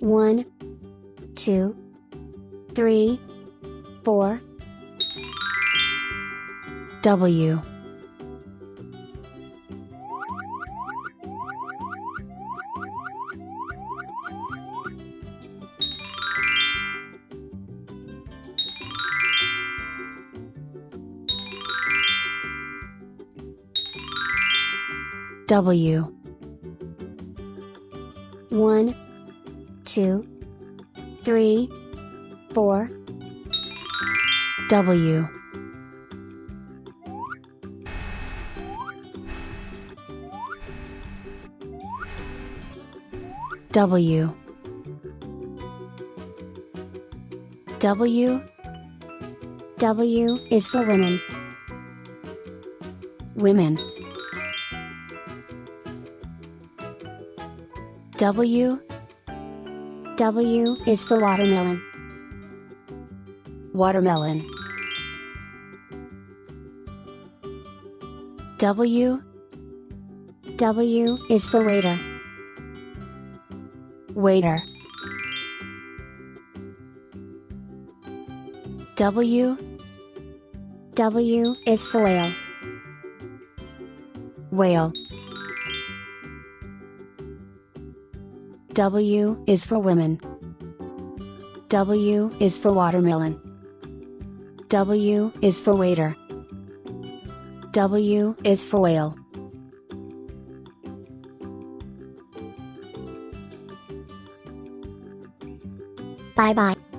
One, two, three, four. W W One, two, three, four. W W W W is for women. Women W W is for watermelon. Watermelon W W is for waiter. Waiter W W is for whale. Whale W is for women. W is for watermelon. W is for waiter. W is for whale. Bye bye.